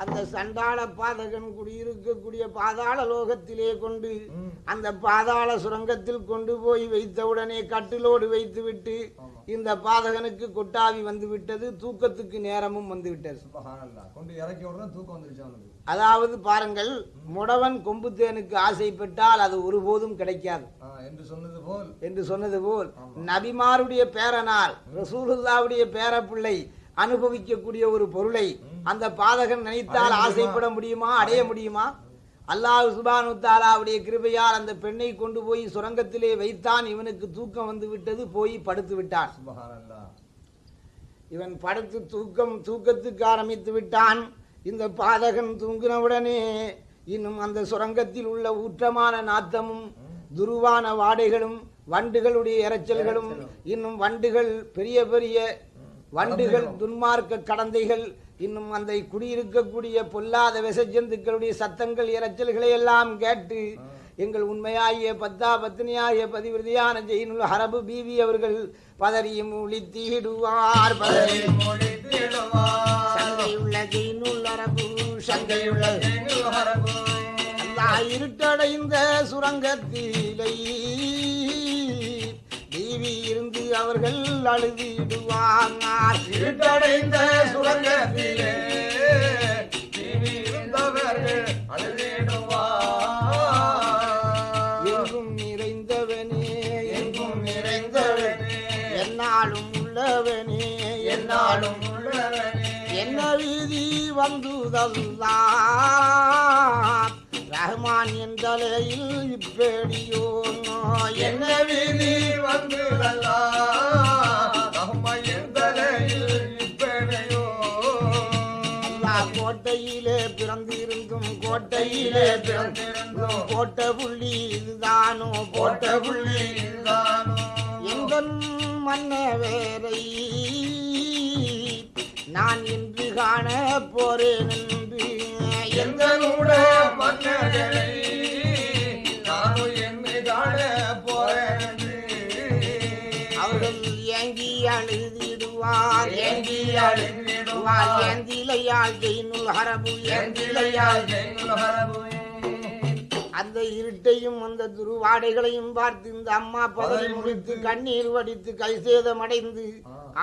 அந்த சண்டாள பாதகன் குடியிருக்கக்கூடிய பாதாள லோகத்திலே கொண்டு. அந்த பாதாள சுரங்கத்தில் கொண்டு போய் வைத்தவுடனே கட்டிலோடு வைத்துவிட்டு ஆமா. இந்த பாதகனுக்கு கொட்டாவி வந்து விட்டது தூக்கத்துக்கு நேரமும் வந்து விட்டது அதாவது பாருங்கள் முடவன் கொம்புத்தேனுக்கு ஆசைப்பட்டால் அது ஒருபோதும் கிடைக்காது என்று சொன்னது போல் என்று சொன்னது போல் நபிமாருடைய பேரனால் ரசூலுல்லாவுடைய பேரப்பிள்ளை அனுபவிக்கக்கூடிய ஒரு பொருளை அந்த பாதகன் நினைத்தால் ஆசைப்பட முடியுமா? அடைய முடியுமா? அல்லாஹ் சுபானு தாலாவுடைய கிருபையால் அந்த பெண்ணை கொண்டு போய் சுரங்கத்திலே வைத்தான். இவனுக்கு தூக்கம் வந்து விட்டது போய் படுத்து விட்டான். இவன் படுத்து தூக்கம் தூக்கத்துக்கு ஆரம்பித்து விட்டான். இந்த பாதகன் தூங்கினவுடனே இன்னும் அந்த சுரங்கத்தில் உள்ள ஊற்றமான நாத்தமும் துருவான வாடைகளும் வண்டுகளுடைய இரைச்சல்களும் இன்னும் வண்டுகள் பெரிய பெரிய வண்டுகள் துன்மார்க்க கடந்தைகள் இன்னும் அந்த குடியிருக்கக்கூடிய பொல்லாத விசஜந்துக்களுடைய சத்தங்கள் இரைச்சல்களை எல்லாம் கேட்டு எங்கள் உண்மையாகிய பத்தா பத்தினியாகிய பதிவிருதியான ஜெயினுல் ஹரபு பீவி அவர்கள் பதறியும் ஒளித்தீடுவார் பதறியும் சங்கையுள்ள ஜெயினுல் அரபு சங்கையுள்ள அல்லாஹ் இருட்டடைந்த சுரங்கத்திலை இருந்து அவர்கள் அழுதிடுவாங்க இருட்டடைந்த சுரங்கத்திலே தீவி இருந்தவர்கள் அழுதிடுவார். எங்கும் நிறைந்தவனே. எங்கும் நிறைந்தவனே. என்னாலும் உள்ளவனே. என்னாலும் நாளும் உள்ளவனே. என்ன வீதி வந்துதல்லா. ரஹ்மான் என்றலையில் இப்படியோ என்ன வீதி வந்து எந்தலையில் இப்பனையோ அல்லாஹ் கோட்டையிலே பிறந்திருந்தும் கோட்டையிலே பிறந்திருந்தும் கோட்டை புள்ளி இதுதானோ கோட்டை புள்ளி இதுதானோ எங்கள் மன்ன வேரை நான் இன்று காண போறேன் என்று எங்களுட மன்னர்களை நானும் என்னை காண போறேன் அவர்கள் ஏங்கி அழுதிடுவார். ஏங்கி அழுதிடுவார். ஏந்திலையால் ஜெயினுல் ஹரபு ஏந்திலையால் அந்த இருட்டையும் அந்த துருவாடைகளையும் பார்த்து இந்த அம்மா பதவி முடித்து கண்ணீர் வடித்து கை சேதமடைந்து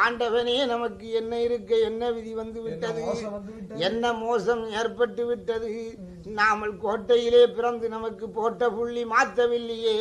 ஆண்டவனே நமக்கு என்ன இருக்க என்ன விதி வந்து விட்டது? மோசம் வந்து விட்டது. என்ன மோசம் ஏற்பட்டு விட்டது? நாமல் கோட்டையிலே பிறந்து நமக்கு போட்ட புள்ளி மாத்தவில்லையே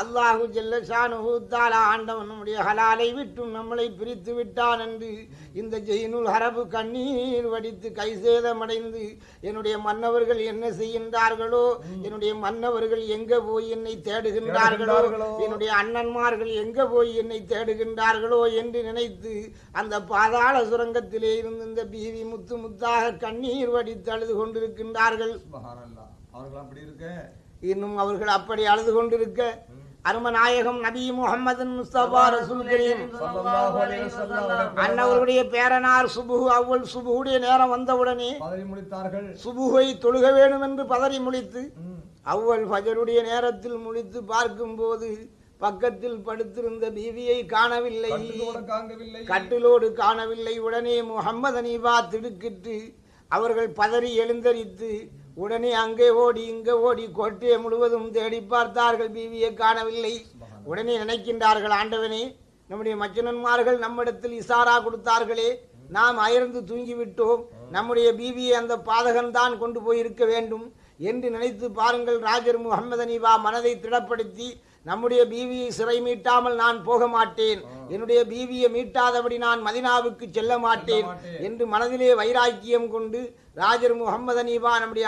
அல்லாஹு ஜல்லஷானு தாலா ஆண்டவன் நம்முடைய ஹலாலை விட்டும் நம்மளை பிரித்து விட்டான் என்று இந்த ஜெயினுல் ஹரபு கண்ணீர் வடித்து கை சேதமடைந்து என்னுடைய மன்னவர்கள் என்ன செய்கின்றார்களோ என்னுடைய மன்னவர்கள் எங்க போய் என்னை தேடுகின்றார்களோ தேடுகின்றார்களோ. என்னுடைய அண்ணன்மார்கள் எங்க போய் என்னை தேடுகின்றார்களோ என்று நினைத்து அந்த பாதாள சுரங்கத்திலே இருந்து இந்த பீவி முத்து முத்தாக கண்ணீர் வடித்து அழுது கொண்டிருக்கின்றார்கள் இன்னும் அவர்கள் அப்படி அழுது கொண்டிருக்க. அருமநாயகம் நபி முகமது முஸ்தபா ரசூல் கரீம். அன்னவர்களுடைய பேரனார் சுபுஹு அவ்வள் சுபுடைய நேரம் வந்தவுடனே முடித்தார்கள் சுபுகை தொழுக வேண்டும் என்று பதறி முழித்து ம். அவ்வள் ஃபஜருடைய நேரத்தில் முழித்து பார்க்கும்போது பக்கத்தில் படுத்திருந்த பீவியை காணவில்லை. கட்டிலோடு காணவில்லை. உடனே முகம்மது அனீபா திடுக்கிட்டு அவர்கள் பதறி எழுந்தரித்து உடனே அங்கே ஓடி இங்கே ஓடி கோட்டையை முழுவதும் தேடி பார்த்தார்கள். பீவியை காணவில்லை. உடனே நினைக்கின்றார்கள் ஆண்டவனே நம்முடைய மச்சனன்மார்கள் நம்மிடத்தில் இசாரா கொடுத்தார்களே நாம் அயர்ந்து தூங்கிவிட்டோம். நம்முடைய பீவியை அந்த பாதகன் தான் கொண்டு போயிருக்க வேண்டும். என்று நினைத்து பாருங்கள் ராஜர் முகமது அனீபா மனதை திடப்படுத்தி நம்முடைய பீவியை சிறை மீட்டாமல் நான் போக மாட்டேன். என்னுடைய பீவியை மீட்டாதபடி நான் மதினாவுக்கு செல்ல மாட்டேன். என்று மனதிலே வைராக்கியம் கொண்டு ராஜர் முகமது அனீபா நம்முடைய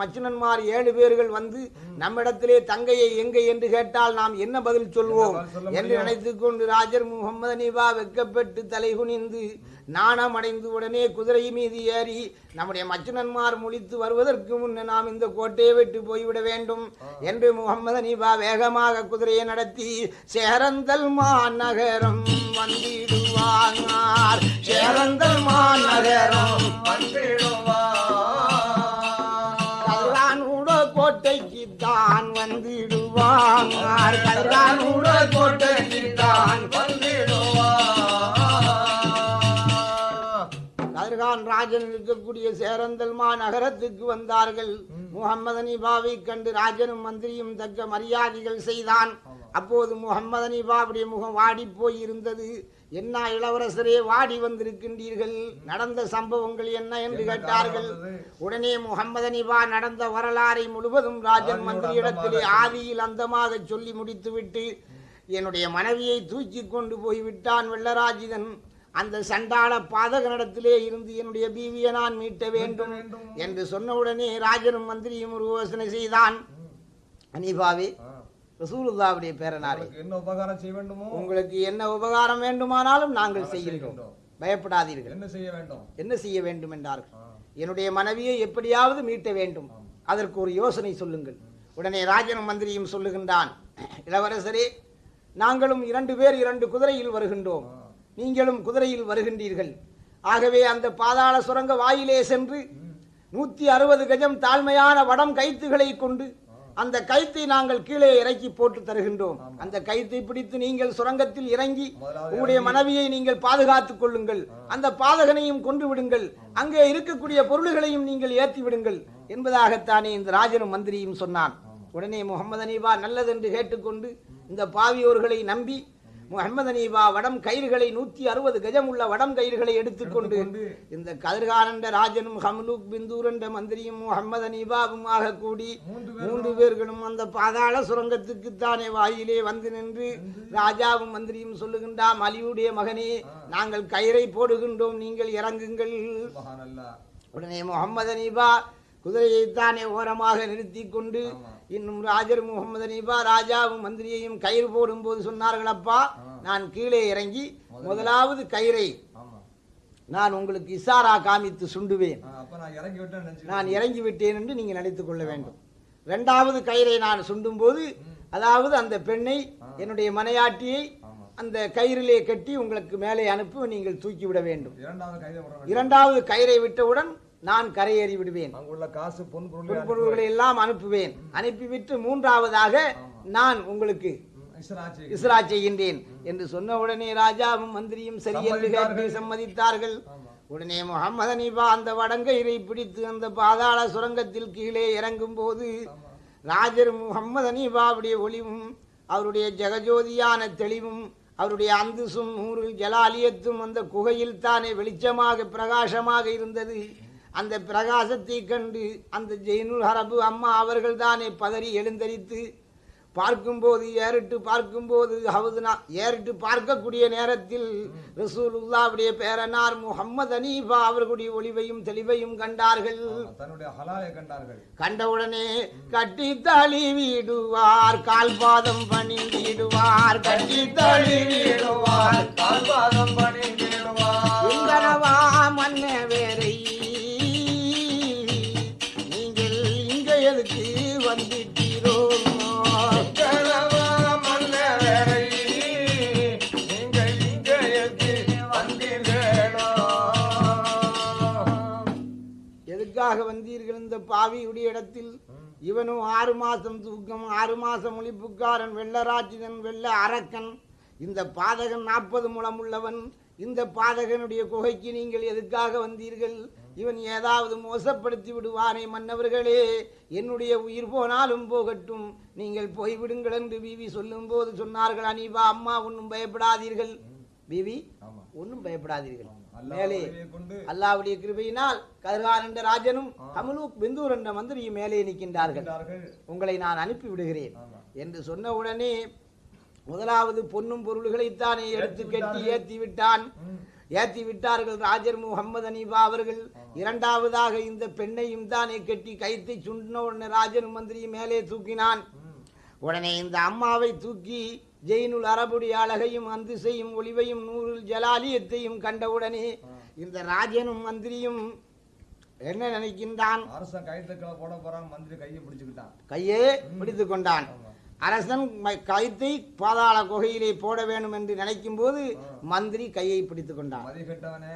மச்சினன்மார் ஏழு பேர்கள் வந்து நம்மிடத்திலே தங்கையை எங்கே என்று கேட்டால் நாம் என்ன பதில் சொல்வோம்? என்று நினைத்துக் கொண்டு ராஜர் முகமது அனீபா வெக்கப்பட்டு தலை குனிந்து நாணம் அடைந்து உடனே குதிரை மீது ஏறி நம்முடைய மச்சினன்மார் முழித்து வருவதற்கு முன்னே நாம் இந்த கோட்டையை விட்டு போய்விட வேண்டும் என்று முகமது அனீபா வேகமாக குதிரையை நடத்தி சேரந்தல் மாநகரம் வந்திடுவார் சேரந்தல் மாநகரம் கல்ரானூட கோட்டைக்கு தான் வந்திடுவார். கல்ரானூட கோட்டைக்கு தான் கதிர்கானூட ராஜன் இருக்கக்கூடிய சேரந்தல்மா நகரத்துக்கு வந்தார்கள். முகம்மது பாவை கண்டு ராஜனும் மந்திரியும் தக்க மரியாதைகள் செய்தான். அப்போது முகம்மது அனிபாவுடைய முகம் வாடி போய் இருந்தது என்ன இளவரசரே வாடி வந்திருக்கின்றீர்கள் நடந்த சம்பவங்கள் என்ன என்று கேட்டார்கள்? உடனே முகம்மது அனிபா நடந்த வரலாறை முழுவதும் ராஜன் மந்திரியிடத்திலே ஆதியில் அந்தமாக சொல்லி முடித்துவிட்டு என்னுடைய மனைவியை தூக்கி கொண்டு போய் விட்டான் வெள்ளராஜிதன் அந்த சண்டாள பாதகனிடத்திலே இருந்து என்னுடைய பீவியை நான் மீட்ட வேண்டும். என்று சொன்னவுடனே ராஜனும் மந்திரியும் ஒரு யோசனை செய்தான் அனிபாவே. ரசூலுல்லாவுடைய பேரனாரே. என்ன உபகாரம் செய்ய வேண்டுமோ உங்களுக்கு என்ன உபகாரம் வேண்டுமானாலும் நாங்கள் செய்கிறோம். பயப்படாதீர்கள். என்ன செய்ய வேண்டும்? என்ன செய்ய வேண்டும் என்றார்கள். என்னுடைய மனைவியை எப்படியாவது மீட்ட வேண்டும். அதற்கு ஒரு யோசனை சொல்லுங்கள். உடனே ராஜனும் மந்திரியும் சொல்லுகின்றான் இளவரசரே நாங்களும் இரண்டு பேர் இரண்டு குதிரையில் வருகின்றோம். நீங்களும் குதிரையில் வருகின்றீர்கள். ஆகவே அந்த பாதாள சுரங்க வாயிலே சென்று நூத்தி அறுபது கஜம் தாழ்மையான வடம் கைத்துகளை கொண்டு அந்த கைத்தை நாங்கள் கீழே இறக்கி போட்டு தருகின்றோம். அந்த கைத்தை பிடித்து நீங்கள் சுரங்கத்தில் இறங்கி உங்களுடைய மனைவியை நீங்கள் பாதுகாத்துக் கொள்ளுங்கள். அந்த பாதகனையும் கொன்று விடுங்கள். அங்கே இருக்கக்கூடிய பொருள்களையும் நீங்கள் ஏற்றி விடுங்கள் என்பதாகத்தானே இந்த ராஜனும் மந்திரியும் சொன்னான். உடனே முகமது அனீபா நல்லதென்று கேட்டுக்கொண்டு இந்த பாவியோர்களை நம்பி முகமது அனீபா வடம் கயிறுகளை நூத்தி அறுபது கஜம் உள்ள வடம் கயிறுகளை எடுத்துக்கொண்டு இந்த கதிர்கானண்ட ராஜனும் ஹம்லூக் பிந்தூரண்ட மந்திரியும் முகமது அனீபாவுமாக கூடி மூன்று பேர்களும் அந்த பாதாள சுரங்கத்துக்கு தானே வாயிலே வந்து நின்று ராஜாவும் மந்திரியும் சொல்லுகின்றாம் அலியுடைய மகனே நாங்கள் கயிறை போடுகின்றோம் நீங்கள் இறங்குங்கள். உடனே முகமது அனீபா குதிரையைத்தானே ஓரமாக நிறுத்தி கொண்டு. இன்னும் ராஜர் முகமது அனீபா ராஜாவும் மந்திரியையும் கயிறு போடும்போது சொன்னார்கள் அப்பா நான் கீழே இறங்கி முதலாவது கயிறை நான் உங்களுக்கு இசாரா காமித்து சுண்டுவேன். நான் இறங்கி விட்டேன் நினைச்சு நான் இறங்கி விட்டேன் என்று நீங்கள் நினைத்துக் கொள்ள வேண்டும். இரண்டாவது கயிறை நான் சுண்டும் போது அதாவது அந்த பெண்ணை என்னுடைய மனையாட்டியை அந்த கயிறிலே கட்டி உங்களுக்கு மேலே அனுப்பி நீங்கள் தூக்கி விட வேண்டும். இரண்டாவது கைதை விட வேண்டும். இரண்டாவது கயிறை விட்டவுடன் நான் கரையேறி விடுவேன். அங்குள்ள காசு எல்லாம் அனுப்புவேன். அனுப்பிவிட்டு மூன்றாவதாக நான் உங்களுக்கு இஸ்ரா செய்கின்றேன். என்று சொன்ன உடனே ராஜாவும் மந்திரியும் சரி என்று கேட்டு சம்மதித்தார்கள். உடனே முகமது அனீபா அந்த வடங்கயிறை பிடித்து அந்த பாதாள சுரங்கத்தில் கீழே இறங்கும் போது ராஜர் முகமது அனீபாவுடைய ஒளிவும் அவருடைய ஜெகஜோதியான தெளிவும் அவருடைய அந்துசும் நூறில் ஜலாலியத்தும் அந்த குகையில் தானே வெளிச்சமாக பிரகாசமாக இருந்தது. அந்த பிரகாசத்தை கண்டு அந்த ஜெயினுல் ஹரபு அம்மா அவர்கள் தானே பதறி எழுந்தரித்து பார்க்கும்போது ஏறிட்டு பார்க்கும்போது ஹவுதுனா ஏறிட்டு பார்க்கக்கூடிய நேரத்தில் ரசூலுல்லாவுடைய பேரனார் முகம்மது அனீஃபா அவர்களுடைய ஒளிவையும் தெளிவையும் கண்டார்கள். கண்டவுடனே கட்டி தழுவிடுவார் கால் பாதம் பணிந்திடுவார் கட்டி தழுவிடுவார் கால்பாதம் பணிந்திடுவார் இங்கனவா மன்ன வேரை வந்துட்டீரோ? நீங்கள் இங்கே எதுக்காக வந்தீர்கள் இந்த பாவியுடைய இடத்தில்? இவனும் ஆறு மாசம் தூக்கம் ஆறு மாசம் ஒளிப்புக்காரன் வெள்ளராட்சிதன் வெள்ள அரக்கன். இந்த பாதகன் நாற்பது முழம் உள்ளவன் இந்த பாதகனுடைய குகைக்கு நீங்கள் எதுக்காக வந்தீர்கள்? இவன் ஏதாவது மோசப்படுத்தி விடுவானே மன்னவர்களே என்னுடைய உயிர் போனாலும் போகட்டும் நீங்கள் போய்விடுங்கள் என்று பிவி சொல்லும் போது சொன்னார்கள் அனீபா அம்மா ஒன்றும் பயப்படாதீர்கள் பிவி. ஒன்றும் பயப்படாதீர்கள் மேலே அல்லாவுடைய கிருபையினால் கதிர்கான் என்ற ராஜனும் கமலூக் பிந்தூர் என்ற மந்திரியும் மேலே நிற்கின்றார்கள். உங்களை நான் அனுப்பி விடுகிறேன். என்று சொன்ன உடனே முதலாவது பொன்னும் பொருள்களைத்தானே எடுத்து கட்டி. ஏற்றி விட்டான். ஏற்றி விட்டார்கள் ராஜர் முகமது அனீபா அவர்கள் இரண்டாவதாக இந்த பெண்ணையும் தானே கட்டி கைத்தை சுண்டின உடனே ராஜன் மந்திரியும் மேலே தூக்கினான். உடனே இந்த அம்மாவை தூக்கி ஜெயினுல் அரபுடைய அழகையும் அந்திசையும் ஒளிவையும் நூறில் ஜலாலியத்தையும் கண்டவுடனே இந்த ராஜனும் மந்திரியும் என்ன நினைக்கின்றான் அரசன் கைத்துக்களை போட போறான் மந்திரி கையை பிடிச்சுக்கிட்டான் கையே பிடித்து கொண்டான். அரசன் கைத்தை பாதாள குகையிலே போட வேண்டும் என்று நினைக்கும் போது மந்திரி கையை பிடித்து கொண்டான்.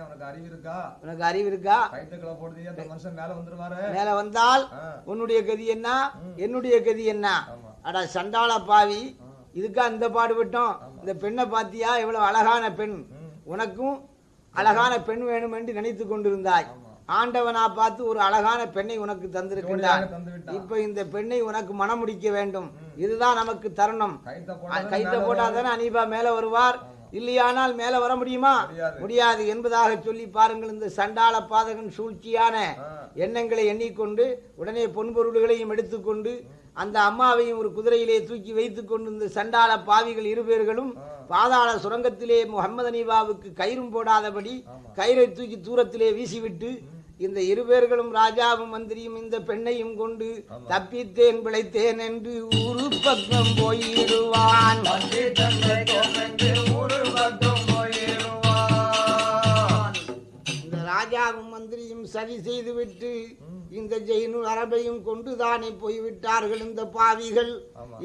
உனக்கு அறிவு இருக்கா? உனக்கு அறிவு இருக்கா? மேல வந்தால். உன்னுடைய கதி என்ன? என்னுடைய கதி என்ன. அட சண்டாள பாவி. இதுக்கா இந்த பாடுபட்டோம் இந்த பெண்ணை பாத்தியா? எவ்வளவு அழகான பெண். உனக்கும் அழகான பெண் வேணும் என்று நினைத்து கொண்டிருந்தாய். ஆண்டவனா பார்த்து ஒரு அழகான பெண்ணை உனக்கு தந்திருக்கின்றான். இப்ப இந்த பெண்ணை உனக்கு மனம் முடிக்க வேண்டும். இதுதான் நமக்கு தருணம். கைத்த கைத்த போட்டா போட்டாதானே அனீபா மேல வருவார்? இல்லையானால் மேல வர முடியுமா? முடியாது. முடியாது என்பதாக சொல்லி பாருங்கள் இந்த சண்டாள பாதகன் சூழ்ச்சியான எண்ணங்களை எண்ணிக்கொண்டு உடனே பொன்பொருள்களையும் எடுத்துக்கொண்டு அந்த அம்மாவையும் ஒரு குதிரையிலே தூக்கி வைத்துக் கொண்டு இந்த சண்டாள பாவிகள் இருபேர்களும் பாதாள சுரங்கத்திலே முகமது அனீபாவுக்கு கயிறும் போடாதபடி கயிறை தூக்கி தூரத்திலே வீசிவிட்டு இந்த இருபேர்களும் ராஜாவும் மந்திரியும் இந்த பெண்ணையும் கொண்டு தப்பித்தேன் பிழைத்தேன் என்று ஊரு பக்கம் போயிடுவான். இந்த ராஜாவும் மந்திரியும் சதி செய்துவிட்டு இந்த ஜெயினு அரபையும் கொண்டுதானே போய்விட்டார்கள் இந்த பாவிகள்.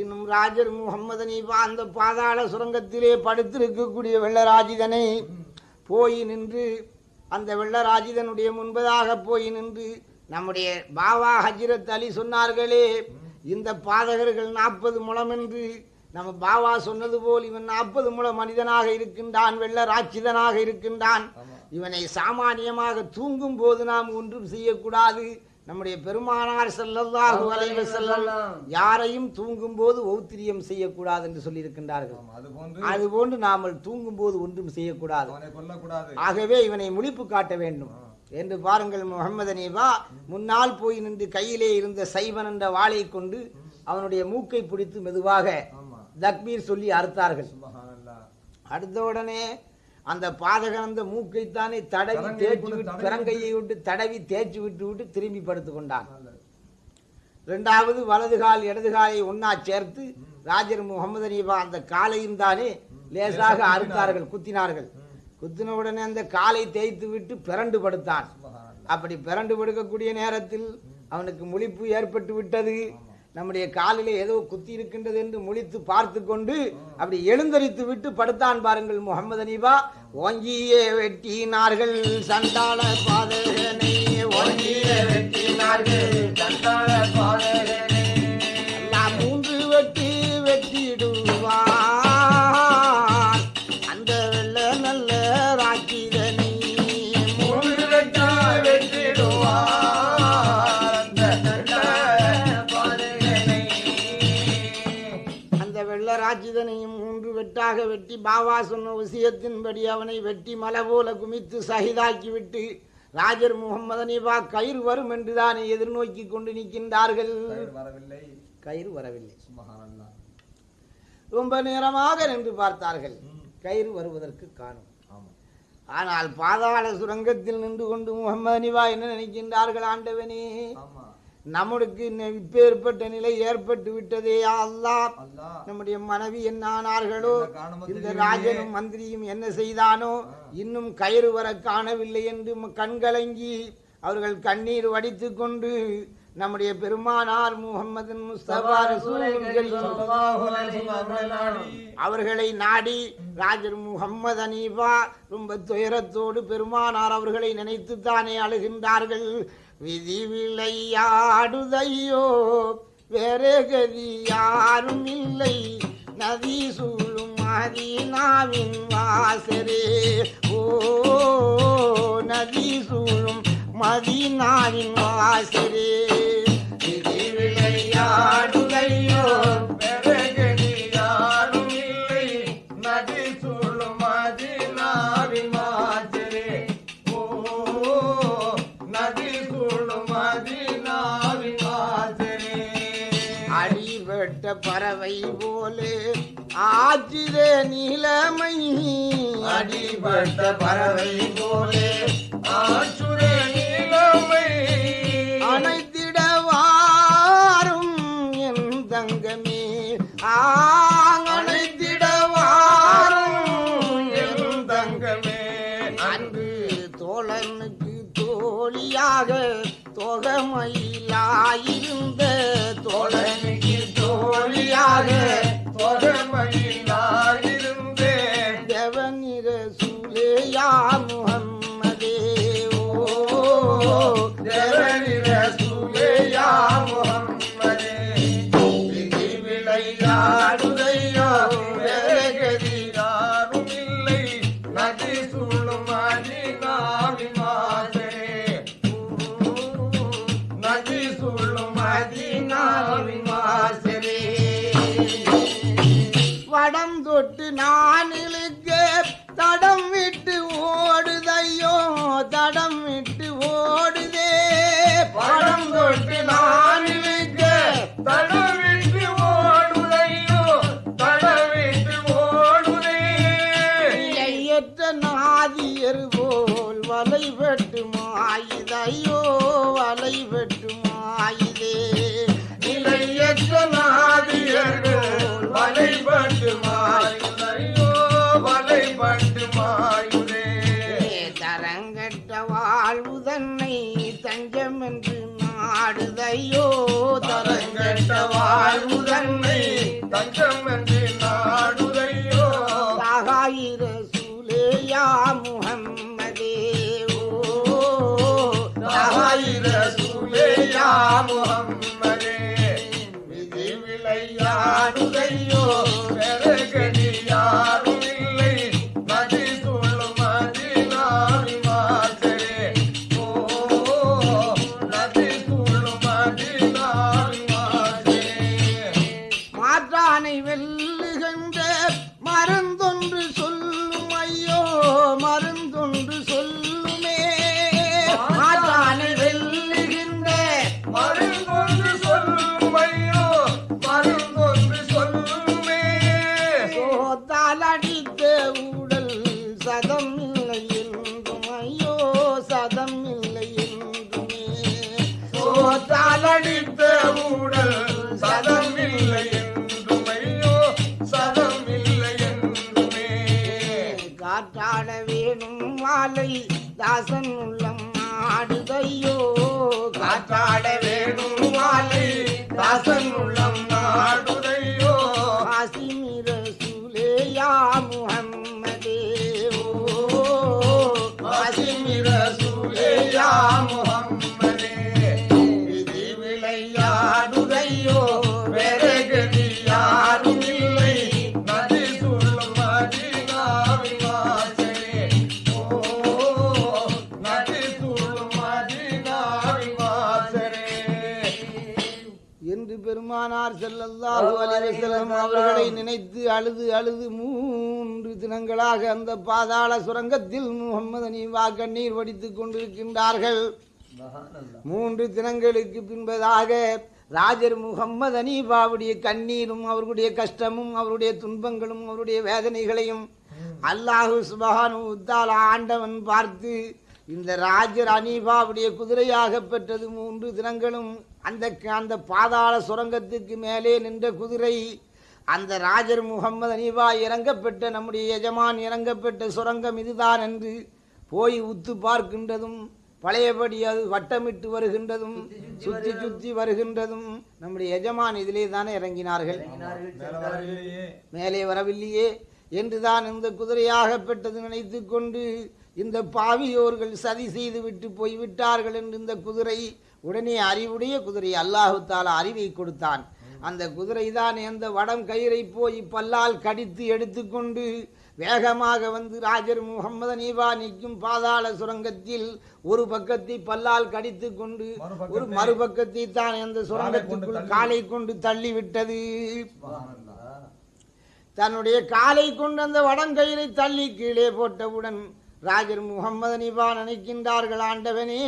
இன்னும் ராஜர் முகமது அனீபா அந்த பாதாள சுரங்கத்திலே படுத்திருக்கக்கூடிய வெள்ளராஜிதனை போய் நின்று அந்த வெள்ளராஜிதனுடைய முன்பதாக போய் நின்று நம்முடைய பாபா ஹஜ்ரத் அலி சொன்னார்களே இந்த பாதகர்கள் நாற்பது முழம் என்று நம்ம பாபா சொன்னது போல் இவன் நாற்பது முழ மனிதனாக இருக்கின்றான் வெள்ள ராட்சிதனாக இருக்கின்றான் இவனை சாமானியமாக தூங்கும் போது நாம் ஒன்றும் செய்யக்கூடாது. நம்முடைய பெருமானார் ஸல்லல்லாஹு அலைஹி வஸல்லம் யாரையும் தூங்கும் போது ஒத்திரியம் செய்யக்கூடாது என்று சொல்லியிருக்கின்றார்கள். ஆமா, அது போன்று. அதுபோன்று நாமல் தூங்கும் போது ஒன்றும் செய்யக்கூடாது. ஆகவே இவனை முழிப்பு காட்ட வேண்டும். என்று பாருங்கள் முகமது அனீபா முன்னால் போய் நின்று கையிலே இருந்த சைவன் என்ற வாளை கொண்டு அவனுடைய மூக்கை பிடித்து மெதுவாக தக்பீர் சொல்லி அறுத்தார்கள். அடுத்த உடனே அந்த பாதகன் அந்த மூக்கைத்தானே தடவி தேய்ச்சி விட்டு பிறங்கையை விட்டு. தடவி தேய்ச்சி விட்டு விட்டு திரும்பி படுத்துக் கொண்டான். நல்லது. இரண்டாவது வலது கால் இடது காலை ஒன்னா சேர்த்து ராஜர் முகமது அனீபா அந்த காலையும் தானே லேசாக அறுத்தார்கள் குத்தினார்கள். குத்தின உடனே அந்த காலை தேய்த்து விட்டு பிறண்டு படுத்தான். அப்படி பிறண்டு படுக்கக்கூடிய நேரத்தில் அவனுக்கு முழிப்பு ஏற்பட்டு விட்டது. நம்முடைய காலிலே ஏதோ குத்தி இருக்கின்றது என்று முழித்து பார்த்து கொண்டு அப்படி எழுந்தரித்து விட்டு படுத்தான் பாருங்கள் முகமது அனீபா ஓங்கியே வெட்டினார்கள் சண்டாள பாதகனை ஓங்கியே வெட்டினார்கள் சண்டாள பாதகனே. வெட்டி பாபா சொன்ன விஷயத்தின்படி அவனை வெட்டி மலை போல குமித்து சகிதாக்கி விட்டு ராஜர் முகமது அனீபா கயிறு வரும் என்றுதானே எதிர்நோக்கி கொண்டு நிற்கின்றார்கள். கயிறு வரவில்லை. கயிறு வரவில்லை. சுபஹானல்லாஹ். ரொம்ப நேரமாக நின்று பார்த்தார்கள். கயிறு வருவதற்கு காணும். ஆனால் பாதாள சுரங்கத்தில் நின்று கொண்டு முகமது அனிவா என்ன நினைக்கின்றார்கள் ஆண்டவனே? நம்மளுக்கு இப்பேற்பட்ட நிலை ஏற்பட்டு விட்டதே அல்லாஹ். நம்முடைய மனைவி என்ன ஆனார்களோ இந்த. ராஜனும் மந்திரியும் என்ன செய்தானோ இன்னும் கயிறு வர காணவில்லை என்று கண்கலங்கி அவர்கள் கண்ணீர் வடித்துக் கொண்டு நம்முடைய பெருமானார் முகமது முஸ்தபா அவர்களை நாடி ராஜர் முகம்மது அனீபா ரொம்ப துயரத்தோடு பெருமானார் அவர்களை நினைத்துத்தானே அழுகின்றார்கள். விதி விளையாடுதையோ வேற கதி யாரும் இல்லை நதி சூழும் மதீனாவின் வாசரே. ஓ நதி சூழும் மதீனாவின் வாசரே. விதி விளையாடுதையோ பறவை போலே ஆற்றிதே நிலைமை. அடிபட்ட பறவை போலே ஆற்றுரே நீலமை. அணைத்திடவாரும் என் தங்கமே. ஆங்கணைத்திடவாரும் என் தங்கமே. அன்று தோழனுக்கு தோழியாக தொகமையிலாயிருந்த தஞ்சம் என்று நாடுதையோ தரங்கட்ட வாழ்வு தன்னை தஞ்சம் என்று நாடுதையோ? தாகாயிர சூலேயா முகம்மதே ஓ? தாயிர சூலேயா முகம்மதே? விதி விளையாடுதையோ பெருகடி தாசன் உள்ளம் ஆடுதையோ காற்றாட அழுது அழுது மூன்று தினங்களாக அந்த பாதாள சுரங்கத்தில் முகம்மது அனீவா கண்ணீர் வடித்துக் கொண்டிருக்கின்றார்கள். மூன்று தினங்களுக்கு பின்பதாக ராஜர் முகம்மது அனீபாவுடைய கண்ணீரும் அவர்களுடைய கஷ்டமும் அவருடைய துன்பங்களும் அவருடைய வேதனைகளையும் அல்லாஹு சுபஹானு உத்தால ஆண்டவன் பார்த்து இந்த ராஜர் அனீபாவுடைய குதிரையாக பெற்றது மூன்று தினங்களும் அந்த அந்த பாதாள சுரங்கத்துக்கு மேலே நின்ற குதிரை அந்த ராஜர் முகம்மது அனீபா இறங்கப்பெற்ற நம்முடைய எஜமான் இறங்கப்பெற்ற சுரங்கம் இதுதான் என்று போய் உத்து பார்க்கின்றதும் பழையபடி அது வட்டமிட்டு வருகின்றதும் சுத்தி சுத்தி வருகின்றதும் நம்முடைய எஜமான் இதிலே தானே இறங்கினார்கள். மேலே வரவில்லையே. என்றுதான் இந்த குதிரையாக பெற்றது நினைத்து கொண்டு இந்த பாவியோர்கள் சதி செய்து விட்டு போய்விட்டார்கள் என்று இந்த குதிரை உடனே அறிவுடைய குதிரை அல்லாஹு தாலா அறிவை கொடுத்தான். அந்த குதிரை தான் அந்த வடம் கயிறை போய் பல்லால் கடித்து எடுத்துக்கொண்டு வேகமாக வந்து ராஜர் முகமது அனீபா நிற்கும் பாதாள சுரங்கத்தில் ஒரு பக்கத்தை பல்லால் கடித்து கொண்டு ஒரு மறுபக்கத்தை தான் அந்த சுரங்கத்துக்குள் காலை கொண்டு தள்ளிவிட்டது. தன்னுடைய காலை கொண்டு அந்த வடங்கயிறை தள்ளி கீழே போட்டவுடன் ராஜர் முகம்மது அனிபா நினைக்கின்றார்கள் ஆண்டவனே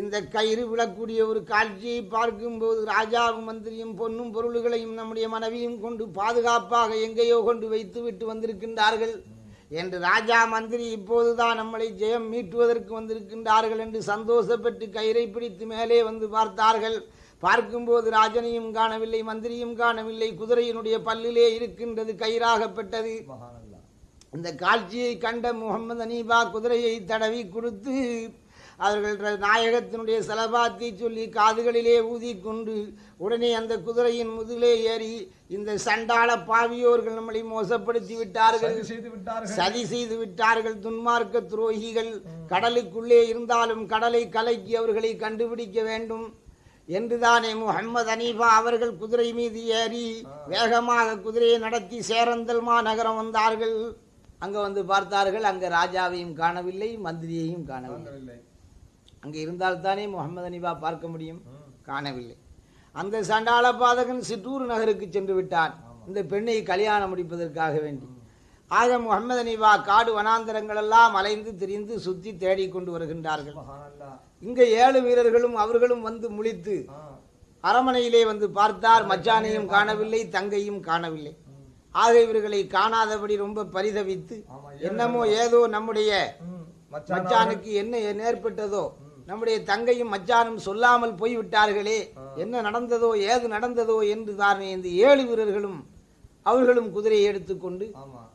இந்த கயிறு விழக்கூடிய ஒரு காட்சியை பார்க்கும்போது ராஜாவும் மந்திரியும் பொன்னும் பொருள்களையும் நம்முடைய மனைவியும் கொண்டு பாதுகாப்பாக எங்கேயோ கொண்டு வைத்து விட்டு வந்திருக்கின்றார்கள். என்று ராஜா மந்திரி இப்போதுதான் நம்மளை ஜெயம் மீட்டுவதற்கு வந்திருக்கின்றார்கள் என்று சந்தோஷப்பட்டு கயிறை பிடித்து மேலே வந்து பார்த்தார்கள். பார்க்கும்போது ராஜனையும் காணவில்லை மந்திரியும் காணவில்லை குதிரையினுடைய பல்லிலே இருக்கின்றது கயிறாகப்பட்டது. இந்த காட்சியை கண்ட முகமது அனீபா குதிரையை தடவி கொடுத்து அவர்கள் நாயகத்தினுடைய செலபாத்தை சொல்லி காதுகளிலே ஊதிக்கொண்டு உடனே அந்த குதிரையின் முதுகிலே ஏறி இந்த சண்டாள பாவியோர்கள் நம்மளை மோசப்படுத்தி விட்டார்கள். சதி செய்து விட்டார்கள். துன்மார்க்க துரோகிகள் கடலுக்குள்ளே இருந்தாலும் கடலை கலக்கி அவர்களை கண்டுபிடிக்க வேண்டும் என்றுதானே முகம்மது அனீபா அவர்கள் குதிரை மீது ஏறி வேகமாக குதிரையை நடத்தி சேரந்தல் மாநகரம் வந்தார்கள். அங்க வந்து பார்த்தார்கள் அங்க ராஜாவையும் காணவில்லை மந்திரியையும் காணவில்லை. அங்கே இருந்தால்தானே முகமது அனிபா பார்க்க முடியும்? காணவில்லை. அந்த சண்டாள பாதகன் சிற்றூர் நகருக்கு சென்று விட்டான். இந்த பெண்ணை கல்யாணம் முடிப்பதற்காக வேண்டி. ஆக முகமது அனிவா காடு வனாந்தரங்கள் எல்லாம் அலைந்து திரிந்து சுத்தி தேடிக் கொண்டு வருகின்றார்கள். இங்க ஏழு வீரர்களும் அவர்களும் வந்து முழித்து. அரமனையிலே வந்து பார்த்தார். மச்சானையும் காணவில்லை தங்கையும் காணவில்லை. ஆக இவர்களை காணாதபடி ரொம்ப பரிதவித்து என்னமோ ஏதோ நம்முடைய மச்சானுக்கு என்ன நேர்பட்டதோ நம்முடைய தங்கையும் மச்சானும் சொல்லாமல் போய்விட்டார்களே என்ன நடந்ததோ ஏது நடந்ததோ என்று தானே இந்த ஏழு வீரர்களும் அவர்களும் குதிரையை எடுத்துக்கொண்டு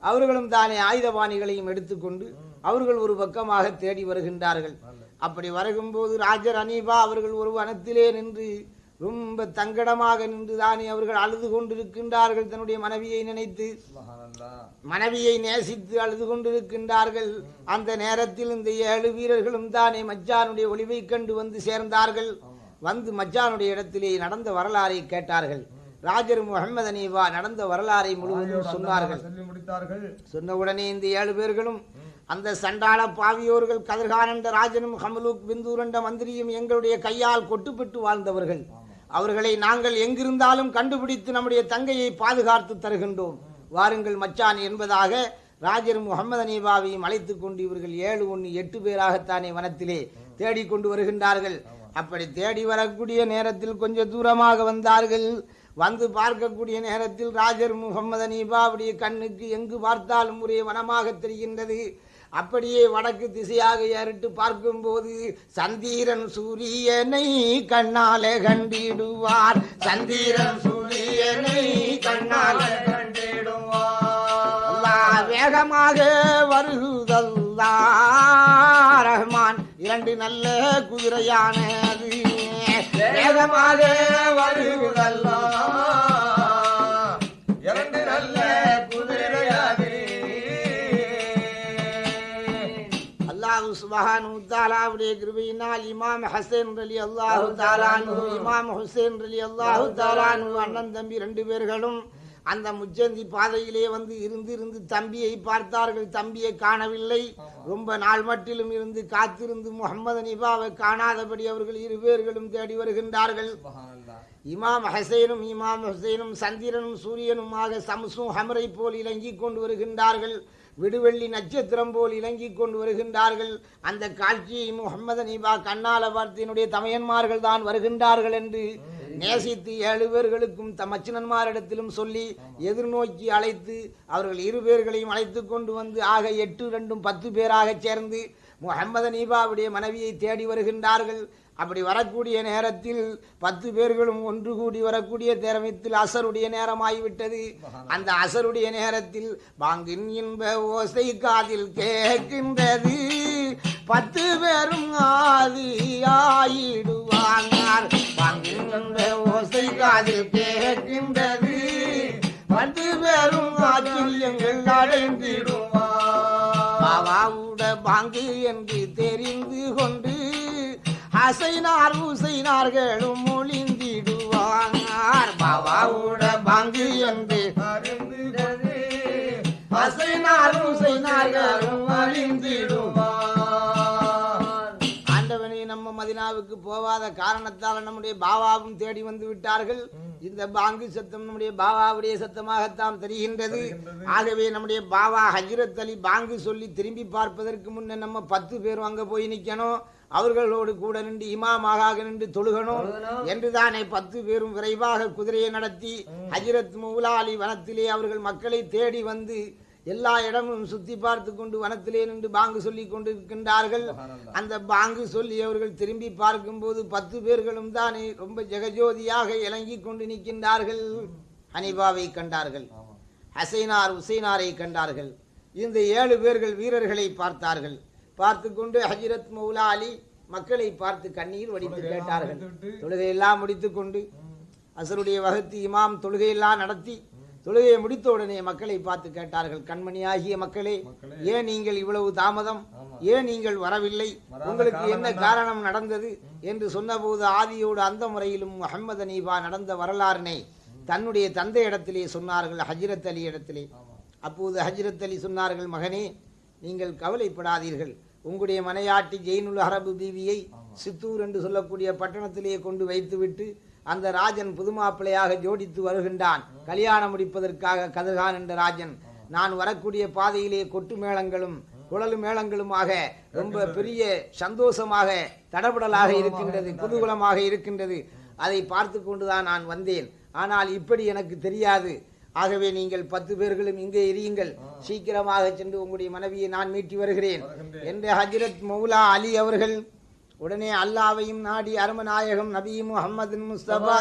அவர்களும் தானே ஆயுதபாணிகளையும் எடுத்துக்கொண்டு அவர்கள் ஒரு பக்கமாக தேடி வருகின்றார்கள். அப்படி வருகும்போது ராஜர் அனீபா அவர்கள் ஒரு வனத்திலே நின்று ரொம்ப தங்கடமாக நின்று தானே அவர்கள் அழுது கொண்டிருக்கின்றார்கள் தன்னுடைய மனைவியை நினைத்து. மனைவியை நேசித்து அழுது கொண்டிருக்கின்றார்கள். அந்த நேரத்தில் இந்த ஏழு வீரர்களும் தானே மச்சானுடைய ஒளிவை கண்டு வந்து சேர்ந்தார்கள். வந்து மச்சானுடைய இடத்திலே நடந்த வரலாறை கேட்டார்கள். ராஜர் முகமது அனீவா நடந்த வரலாறை முழுவதும் சொன்னார்கள். சொன்ன உடனே இந்த ஏழு பேர்களும் அந்த சண்டாள பாவியோர்கள் கதிர்கானண்ட ராஜனும் ஹமலூக் பிந்தூரண்ட மந்திரியும் எங்களுடைய கையால் கொட்டுப்பட்டு வாழ்ந்தவர்கள். அவர்களை நாங்கள் எங்கிருந்தாலும் கண்டுபிடித்து நம்முடைய தங்கையை பாதுகாத்து தருகின்றோம். வாருங்கள் மச்சான் என்பதாக ராஜர் முகமது அனீபாவையும் அழைத்து கொண்டு இவர்கள் ஏழு ஒன்று எட்டு பேராகத்தானே வனத்திலே தேடிக்கொண்டு வருகின்றார்கள். அப்படி தேடி வரக்கூடிய நேரத்தில் கொஞ்சம் தூரமாக வந்தார்கள். வந்து பார்க்கக்கூடிய நேரத்தில் ராஜர் முகமது அனீபாவுடைய கண்ணுக்கு எங்கு பார்த்தாலும் ஒரே வனமாக தெரிகின்றது. அப்படியே வடக்கு திசையாக ஏறிட்டு பார்க்கும்போது சந்தீரன் சூரியனை கண்ணாலே கண்டிடுவார். சந்தீரன் சூரியனை கண்ணாலே கண்டிடுவார். வேகமாக வருகுதல்லா ரஹ்மான் இரண்டு நல்ல குதிரையானது. வேகமாக வருதல்லா. அல்லாஹ் கிருபையினால் இமாம் ஹசேன் அலி அல்லாஹு தாலானு இமாம் ஹுசேன் அலி அல்லாஹு தாலானு அண்ணன் தம்பி ரெண்டு பேர்களும் அந்த முச்சந்தி பாதையிலே வந்து இருந்து இருந்து தம்பியை பார்த்தார்கள். தம்பியை காணவில்லை. ரொம்ப நாள் மட்டிலும் இருந்து காத்திருந்து முகமது நிபாவை காணாதபடி அவர்கள் இரு பேர்களும் தேடி வருகின்றார்கள். இமாம் ஹசைனும் இமாம் ஹுசைனும் சந்திரனும் சூரியனுமாக சம்சும் ஹமரை போல் இலங்கிக் கொண்டு வருகின்றார்கள். விடுவெள்ளி நட்சத்திரம் போல் இலங்கி கொண்டு வருகின்றார்கள். அந்த காட்சியை முகமது நீபா கண்ணால வார்த்தையினுடைய தமையன்மார்கள் தான் வருகின்றார்கள் என்று நேசித்து ஏழு பேர்களுக்கும் தம் மச்சினன்மாரிடத்திலும் சொல்லி எதிர்நோக்கி அழைத்து அவர்கள் இரு பேர்களையும் அழைத்து கொண்டு வந்து ஆக எட்டு ரெண்டும் பத்து பேராக சேர்ந்து முகமது நீபாவுடைய மனைவியை தேடி வருகின்றார்கள். அப்படி வரக்கூடிய நேரத்தில் பத்து பேர்களும் ஒன்று கூடி வரக்கூடிய நேரத்தில் அசருடைய நேரமாகிவிட்டது. அந்த அசருடைய நேரத்தில் பாங்கின் இன்ப ஓசை காதில் கேட்கின்றது. பத்து பேரும் ஆதியாயிடுவாங்க பாங்கின் இன்ப ஓசை காதில் கேட்கின்றது. பத்து பேரும் ஆச்சரியங்கள் அடைந்திடுவார். பாவாவுட பாங்கு என்று தெரிந்து கொண்டு அசைனார் உசைனார்களும் ஒளிந்திடுவார் பாபாவோட பங்கு என்று அறிந்து கொண்டு அசைனார் உசைனார்களும் ஒளிந்திடுவார் மதினாவுக்கு போவாத காரணத்தால் நம்முடைய பாவாவும் தேடி வந்து விட்டார்கள். இந்த பாங்கு சத்தம் நம்முடைய பாவாவுடைய சத்தமாகத்தான் தெரிகின்றது. ஆகவே நம்முடைய பாவா ஹஜ்ரத் அலி பாங்கு சொல்லி திரும்பி பார்ப்பதற்கு முன்ன நம்ம பத்து பேரும் அங்க போய் நிக்கணும். அவர்களோடு கூட நின்று இமாமாக நின்று தொழுகணும் என்றுதானே பத்து பேரும் விரைவாக குதிரையை நடத்தி ஹஜ்ரத் மௌலா அலி வனத்திலே அவர்கள் மக்களை தேடி வந்து எல்லா இடமும் சுத்தி பார்த்து கொண்டு வனத்திலே நின்று பாங்கு சொல்லி கொண்டிருக்கின்றார்கள். அந்த பாங்கு சொல்லி அவர்கள் திரும்பி பார்க்கும்போது பத்து பேர்களும் தானே ரொம்ப ஜெகஜோதியாக இறங்கிக் கொண்டு நிற்கின்றார்கள். ஹனிபாவை கண்டார்கள். ஹசைனார் உசைனாரை கண்டார்கள். இந்த ஏழு பேர்கள் வீரர்களை பார்த்தார்கள். பார்த்து கொண்டு ஹஜ்ரத் மௌலா அலி மக்களை பார்த்து கண்ணீர் வடித்து கேட்டார்கள். தொழுகையெல்லாம் முடித்துக் கொண்டு அசருடைய வகுத்து இமாம் தொழுகையெல்லாம் நடத்தி தொழுகையை முடித்த உடனே மக்களை பார்த்து கேட்டார்கள் கண்மணியாகிய மக்களே ஏன் நீங்கள் இவ்வளவு தாமதம்? ஏன் நீங்கள் வரவில்லை? உங்களுக்கு என்ன காரணம் நடந்தது? என்று சொன்னபோது ஆதியோடு அந்த முறையிலும் முகமது அனீபா நடந்த வரலாறினை தன்னுடைய தந்தை இடத்திலே சொன்னார்கள் ஹஜ்ரத் அலி இடத்திலே. அப்போது ஹஜ்ரத் அலி சொன்னார்கள் மகனே நீங்கள் கவலைப்படாதீர்கள். உங்களுடைய மனையாட்டி ஜெயினுல் அரபு பீவியை சித்தூர் என்று சொல்லக்கூடிய பட்டணத்திலே கொண்டு வைத்துவிட்டு அந்த ராஜன் புதுமாப்பிள்ளையாக ஜோடித்து வருகின்றான். கல்யாணம் முடிப்பதற்காக கதிர்கான் என்ற ராஜன். நான் வரக்கூடிய பாதையிலே கொட்டு மேளங்களும் குழல் மேளங்களுமாக ரொம்ப பெரிய சந்தோஷமாக தடபடலாக இருக்கின்றது குதூகலமாக இருக்கின்றது. அதை பார்த்து கொண்டுதான் நான் வந்தேன். ஆனால் இப்படி எனக்கு தெரியாது. ஆகவே நீங்கள் பத்து பேர்களும் இங்கே இருங்கள் சீக்கிரமாக சென்று உங்களுடைய மனைவியை நான் மீட்டி வருகிறேன். என்று ஹஜ்ரத் மௌலா அலி அவர்கள் உடனே அல்லாவையும் நாடி அருமநாயகம் நபி முகமது முஸ்தபா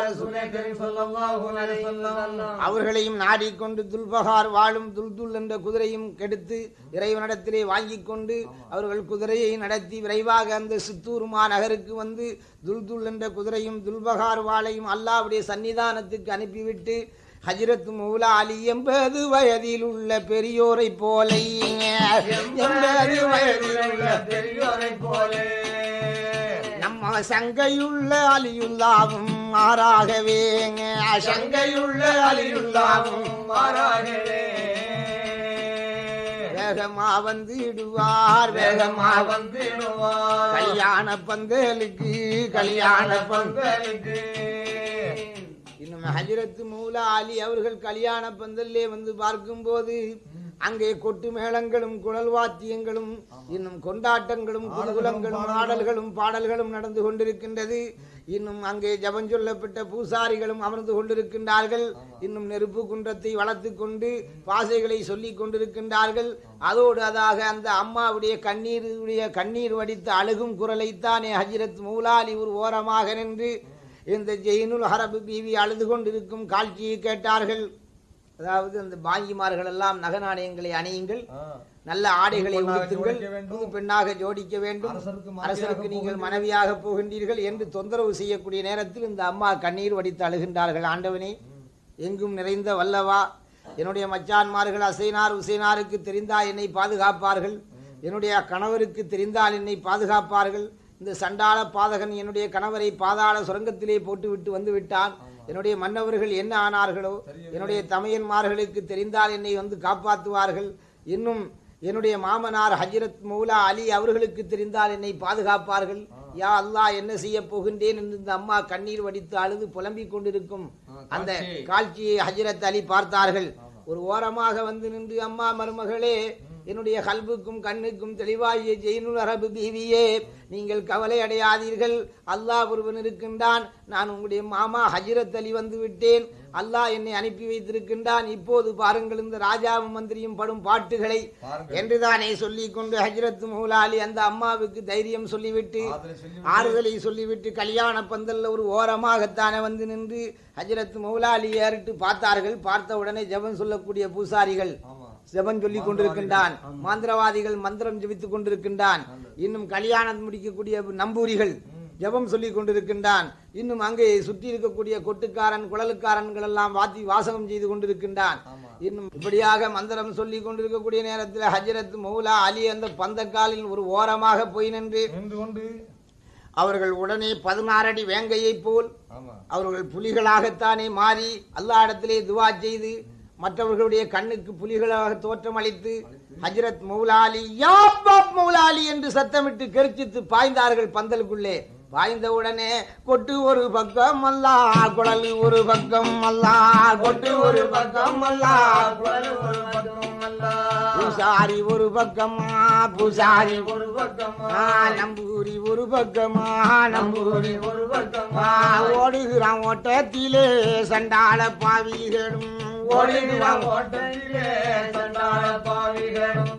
அவர்களையும் நாடிக்கொண்டு துல்பகார் வாழும் துல்துல் என்ற குதிரையும் கெடுத்து இறைவனிடத்திலே வாங்கிக் கொண்டு அவர்கள் குதிரையை நடத்தி விரைவாக அந்த சித்தூருமா நகருக்கு வந்து துல்துல் என்ற குதிரையும் துல்பகார் வாளையும் அல்லாவுடைய சன்னிதானத்துக்கு அனுப்பிவிட்டு ஹஜ்ரத் மௌலா அலி எண்பது வயதில் உள்ள பெரியோரை போல. எண்பது வயதில் உள்ள பெரியோரை போலே. சங்கையுள்ள அலியுல்லாவும் மாறாகவே சங்கையுள்ள அலியுல்லாவும் மாறாகவே. வேகமா வந்துடுவார் வேகமா வந்து வந்திடுவார் கல்யாண பந்தலுக்கு கல்யாண பந்தல் பந்தலுக்கு. இன்னும் ஹஜரத் மூலா அலி அவர்கள் கல்யாண பந்தல்லே வந்து பார்க்கும்போது அங்கே கொட்டு மேளங்களும் குழல் வாத்தியங்களும் இன்னும் கொண்டாட்டங்களும் குதகுலங்களும் ஆடல்களும் பாடல்களும் நடந்து கொண்டிருக்கின்றது. இன்னும் அங்கே ஜபம் சொல்லப்பட்ட பூசாரிகளும் அமர்ந்து கொண்டிருக்கின்றார்கள். இன்னும் நெருப்பு குன்றத்தை வளர்த்து கொண்டு பாசைகளை சொல்லிக் கொண்டிருக்கின்றார்கள். அதோடு அதாக அந்த அம்மாவுடைய கண்ணீருடைய கண்ணீர் வடித்த அழுகும் குரலைத்தானே ஹஜ்ரத் மூலாலி ஒரு ஓரமாக நின்று இந்த ஜெயினுல் ஹரபு பீவி அழுது கொண்டிருக்கும் காட்சியை கேட்டார்கள். அதாவது அந்த பாங்கிமார்கள் எல்லாம் நக நாணயங்களை அணியுங்கள். நல்ல ஆடைகளை உடுத்துங்கள். புது பெண்ணாக ஜோடிக்க வேண்டும். அரசருக்கு நீங்கள். மனைவியாக போகின்றீர்கள் என்று தொந்தரவு செய்யக்கூடிய நேரத்தில் இந்த அம்மா கண்ணீர் வடித்து அழுகின்றார்கள். ஆண்டவனே எங்கும் நிறைந்த வல்லவா என்னுடைய மச்சான்மார்கள் அசைனார் உசைனாருக்கு தெரிந்தால் என்னை பாதுகாப்பார்கள். என்னுடைய கணவருக்கு தெரிந்தால் என்னை பாதுகாப்பார்கள். இந்த சண்டாள பாதகன் என்னுடைய கணவரை பாதாள சுரங்கத்திலே போட்டுவிட்டு வந்து விட்டான். என்னுடைய மன்னவர்கள் என்ன ஆனார்களோ என்னுடைய தமையன்மார்களுக்கு தெரிந்தால் என்னை வந்து காப்பாற்றுவார்கள். இன்னும் என்னுடைய மாமனார் ஹஜ்ரத் மௌலா அலி அவர்களுக்கு தெரிந்தால் என்னை பாதுகாப்பார்கள். யா அல்லாஹ் என்ன செய்ய போகின்றேன் என்று இந்த அம்மா கண்ணீர் வடித்து அழுது புலம்பிக் கொண்டிருக்கும். அந்த காட்சியை ஹஜ்ரத் அலி பார்த்தார்கள். ஒரு ஓரமாக வந்து நின்று அம்மா மருமகளே என்னுடைய கல்புக்கும் கண்ணுக்கும் தெளிவாகிய ஜெயினுல் அரபு பீவியே நீங்கள் கவலை அடையாதீர்கள். அல்லாஹ் ஒருவன் இருக்கின்றான். நான் உங்களுடைய மாமா ஹஜ்ரத் அலி வந்து விட்டேன். அல்லாஹ் என்னை அனுப்பி வைத்திருக்கின்றான். இப்போது பாருங்கள் இந்த ராஜாவும் மந்திரியும் படும் பாட்டுகளை. என்றுதானே சொல்லிக் கொண்டு ஹஜ்ரத் மௌலாலி அந்த அம்மாவுக்கு தைரியம் சொல்லிவிட்டு சொல்லி ஆறுதலை சொல்லிவிட்டு கல்யாண பந்தல்ல ஒரு ஓரமாகத்தானே வந்து நின்று ஹஜ்ரத் மௌலாலி ஏறிட்டு பார்த்தார்கள். பார்த்த உடனே ஜெபம் சொல்லக்கூடிய பூசாரிகள் ஜெபம் சொல்லிக் கொண்டிருக்கின்றான். மாந்திரவாதிகள் மந்திரம் ஜெபித்துக் கொண்டிருக்கின்றான். இன்னும் கல்யாணம் முடிக்கக்கூடிய நம்பூரிகள் ஜெபம் சொல்லிக் கொண்டிருக்கின்றான். இன்னும் அங்கே சுற்றி இருக்கக்கூடிய கொட்டுக்காரன் குழலுக்காரன்கள் எல்லாம் வாத்தி வாசகம் செய்து கொண்டிருக்கின்றான். இன்னும் இப்படியாக மந்திரம் சொல்லிக் கொண்டிருக்கக்கூடிய நேரத்தில் ஹஜ்ரத் மௌலா அலி அந்த பந்தக்காலில் ஒரு ஓரமாக போய் நின்று நின்று கொண்டு அவர்கள் உடனே பதினாறடி வேங்கையைப் போல் ஆமா அவர்கள் புலிகளாகத்தானே மாறி அல்லாஹ்விடத்திலே துவா செய்து மற்றவர்களுடைய கண்ணுக்கு புலிகளாக தோற்றமளித்து ஹஜ்ரத் மௌலாலி யா பாப் மௌலாலி என்று சத்தமிட்டு கெரிச்சித்து பாய்ந்தார்கள் பந்தலுக்குள்ளே. பாய்ந்த உடனே கொட்டு ஒரு பக்கம் அல்லா குழல் ஒரு பக்கம் அல்லா கொட்டு ஒரு பக்கம் அல்லா குழல் ஒரு பக்கம் அல்ல. பூசாரி ஒரு பக்கமா பூசாரி ஒரு பக்கமா ஆ, நம்பூரி ஒரு பக்கமா நம்பூரி ஒரு பக்கமா. ஓடுகிறான் ஓட்டத்திலே சண்டாள பாவிகளும். ஓடிடுவான் ஓட்டத்திலே சண்டாள பாவிகளும்.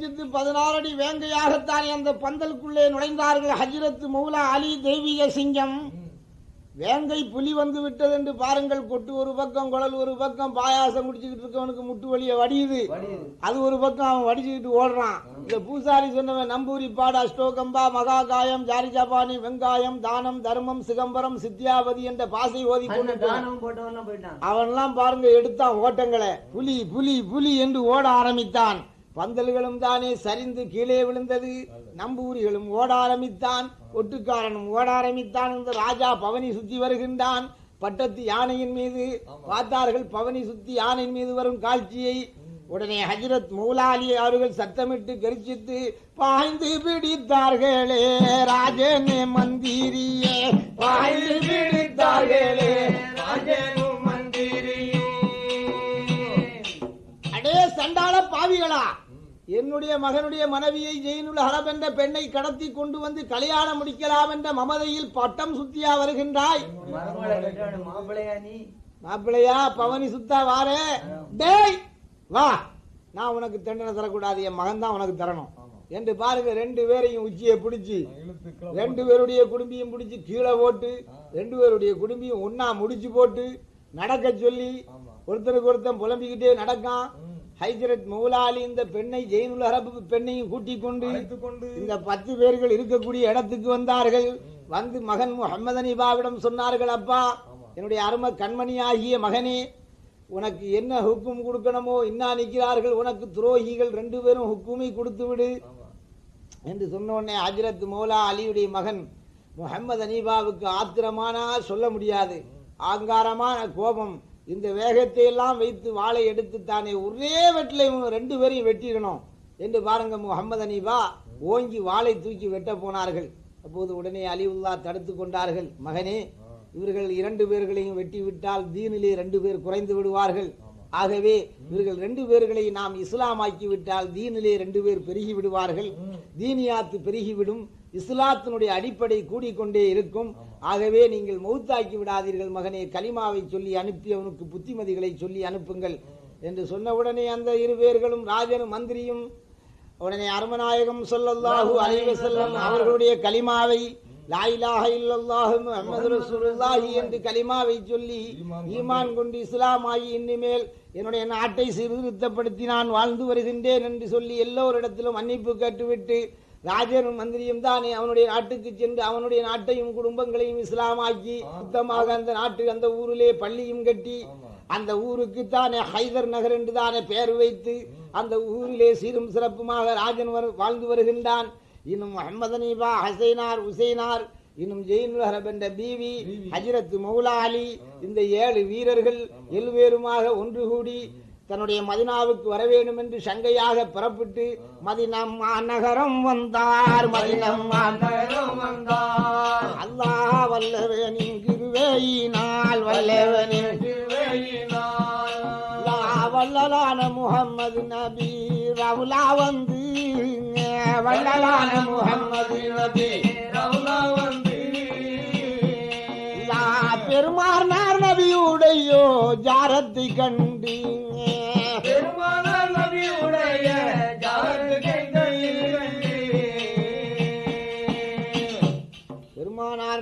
கர்ஜித்து பதினாறு அடி வேங்கையாகத்தான் அந்த பந்தலுக்குள்ளே நுழைந்தார்கள். ஹஜ்ரத் மௌலா அலி தெய்வீக சிங்கம். வேங்கை புலி வந்து விட்டது என்று பாருங்கள். கொட்டு ஒரு பக்கம் குழல் ஒரு பக்கம் பாயாசம் குடிச்சுக்கிட்டு இருக்கவனுக்கு முட்டு வலிய வடியுது. அது ஒரு பக்கம் அவன் வடிச்சுக்கிட்டு ஓடுறான். இந்த பூசாரி சொன்னவன் நம்பூரி பாடு அஷ்டோகம்பா மகாகாயம் ஜாரி ஜபானி வெங்காயம் தானம் தர்மம் சிதம்பரம் சித்தியாவதி என்ற பாசை ஓதி அவன்லாம் பாருங்க எடுத்தான் ஓட்டங்களை. புலி புலி புலி என்று ஓட ஆரம்பித்தான். பந்தல்களும் தானே சரிந்து கீழே விழுந்தது. நம்பூரிகளும் ஓட ஆரம்பித்தான். ஒட்டுக்காரனும் ஓட ஆரம்பித்தான். இந்த ராஜா பவனி சுத்தி வருகின்றான். பட்டத்து யானையின் மீது. பார்த்தார்கள் பவனி சுத்தி யானையின் மீது வரும் காட்சியை. உடனே ஹஜ்ரத் மௌலாலி அவர்கள் சத்தமிட்டு கரிச்சித்து பாய்ந்து பிடித்தார்களே ராஜனே மந்திரியே பாய்ந்து பிடித்தார்களே ராஜனும் சண்டாள பாவிகளா? என்னுடைய மகனுடைய மனைவியை ஜெயினுல் ஹரப் என்ற பெண்ணை கடத்தி கொண்டு வந்து கல்யாணம் முடிக்கலாம் என்ற மமதையில் பட்டம் சுத்தியா வருகின்றாய்? மாப்பிளையா மாப்பிள்ளையா பவனி சுத்தா வாரே. டேய் வா. நான் உனக்கு தண்டனை தரக்கூடாது என் மகன் தான் உனக்கு தரணும். என்று பாருங்க ரெண்டு பேரையும் உச்சியை பிடிச்சி ரெண்டு பேருடைய குடும்பியும் பிடிச்சி கீழே போட்டு ரெண்டு பேருடைய குடும்பியும் ஒன்னா முடிச்சு போட்டு நடக்க சொல்லி ஒருத்தருக்கு ஒருத்தன் புலம்பிக்கிட்டே நடக்கான். ஹைஜரத் மௌலாலி இந்த பெண்ணை ஜெயினுல் அரபு பெண்ணையும் கூட்டிக் கொண்டு இந்த பத்து பேர்கள் இருக்கக்கூடிய இடத்துக்கு வந்தார்கள். வந்து மகன் முகமது அனிபாவிடம் சொன்னார்கள் அப்பா என்னுடைய அரும கண்மணி ஆகிய மகனே உனக்கு என்ன ஹுக்கும் கொடுக்கணுமோ இன்னா நிற்கிறார்கள் உனக்கு துரோகிகள் ரெண்டு பேரும் ஹுக்குமை கொடுத்து விடு. என்று சொன்ன உடனே ஹஜரத் மௌலா அலியுடைய மகன் முகமது அனீபாவுக்கு ஆத்திரமானா சொல்ல முடியாது. ஆங்காரமான கோபம். இந்த வேகத்தை எல்லாம் வைத்து வாளை எடுத்து தானே ஒரே வெட்டில இவங்க ரெண்டு பேரையும் வெட்டிடணும். என்று பாருங்க முகமது அனீபா ஓங்கி வாளை தூக்கி வெட்ட போனார்கள். அப்போது உடனே அலிவுல்லா தடுத்து கொண்டார்கள். மகனே இவர்கள் இரண்டு பேர்களையும் வெட்டி விட்டால் தீனிலே ரெண்டு பேர் குறைந்து விடுவார்கள். ஆகவே இவர்கள் ரெண்டு பேர்களை நாம் இஸ்லாமாக்கி விட்டால் தீனிலே ரெண்டு பேர் பெருகி விடுவார்கள் தீனியாத்து பெருகிவிடும். இஸ்லாத்தினுடைய அடிப்படை கூடிக்கொண்டே இருக்கும். ஆகவே நீங்கள் மௌத்தாக்கி விடாதீர்கள் மகனே. கலிமாவை சொல்லி அனுப்பி அவனுக்கு புத்திமதிகளை சொல்லி அனுப்புங்கள் என்று சொன்ன உடனே அந்த இரு பேர்களும் ராஜனும் மந்திரியும் உடனே அருமநாயகம் சொல்லல்லாஹு அலைவசல்லம் அவர்களுடைய கலிமாவை லாயிலாக இல்லல்லாஹு முஹம்மது ரசூலுல்லாஹி என்று கலிமாவை சொல்லி ஈமான் கொண்டு இஸ்லாம் ஆகி இனிமேல் என்னுடைய நாட்டை சீர்திருத்தப்படுத்தி நான் வாழ்ந்து வருகின்றேன் என்று சொல்லி எல்லோரிடத்திலும் மன்னிப்பு கேட்டுவிட்டு ராஜனும் மந்திரியும் தானே அவனுடைய நாட்டுக்கு சென்று அவனுடைய நாட்டையும் குடும்பங்களையும் இஸ்லாமாக்கி சுத்தமாக அந்த நாட்டு அந்த ஊரிலே பள்ளியும் கட்டி அந்த ஊருக்கு தானே ஹைதர் நகர் என்று தானே பெயர் வைத்து அந்த ஊரிலே சீரும் சிறப்புமாக ராஜன் வாழ்ந்து வருகின்றான். இன்னும் முகமது அனீபா ஹசைனார் உசைனார் இன்னும் ஜெயினுல் ஹரப் என்ற பீவி ஹஜ்ரத் மௌலா அலி இந்த ஏழு வீரர்கள் எல்வேறுமாக ஒன்று கூடி தன்னுடைய மதினாவுக்கு வர வேண்டும் என்று சங்கையாக புறப்பட்டு மதினம் நகரம் வந்தார் மதினம் வந்தார் அல்லாஹ் வல்லவனின் கிருவேயினால் வல்லவனின் திருவையினார். வல்லலான முகம்மது நபி ரவுலா வந்து வல்லலான முகம்மது நபி ரவுலா வந்து பெருமானார் நபியுடையோ ஜாரத்தை கண்டு